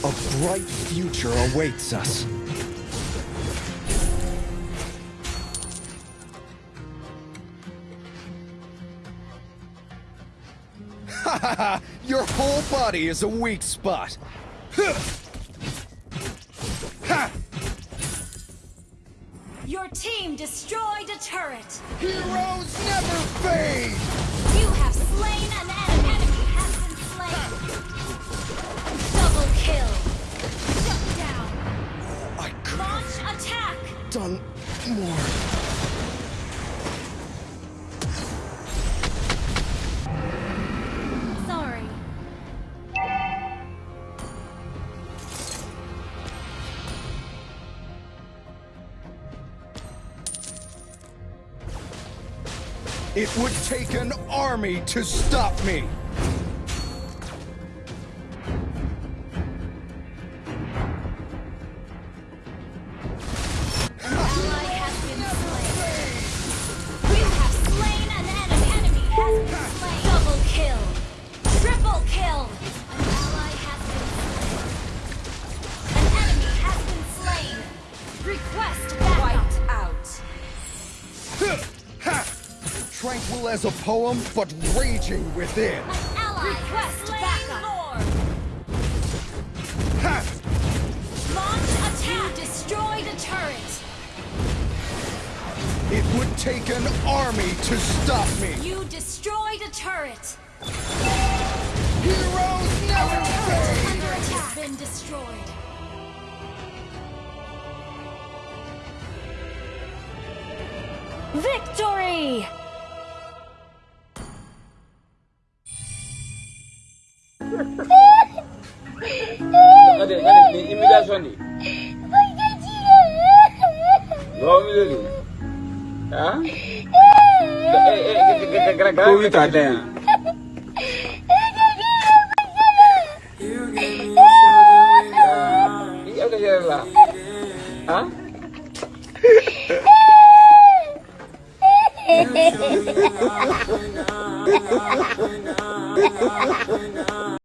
bright future awaits us. Ha ha ha! Your whole body is a weak spot. Ha! Your team destroyed a turret. Heroes never fade! You have slain an done more. Sorry. It would take an army to stop me. Tranquil as a poem, but raging within. An ally Request backup. Ha! Launch attack. You destroyed a turret. It would take an army to stop me. You destroyed a turret. Heroes never Turret fade. under attack has been destroyed. Victory! Kade, me ni imigrasyon ni? Pagkakira. Gawin mo dali. Ha? Eh, eh, eh, gara-gara. Kuwi tata yan. Ha? Hã?